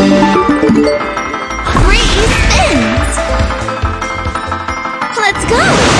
Three spins! Let's go!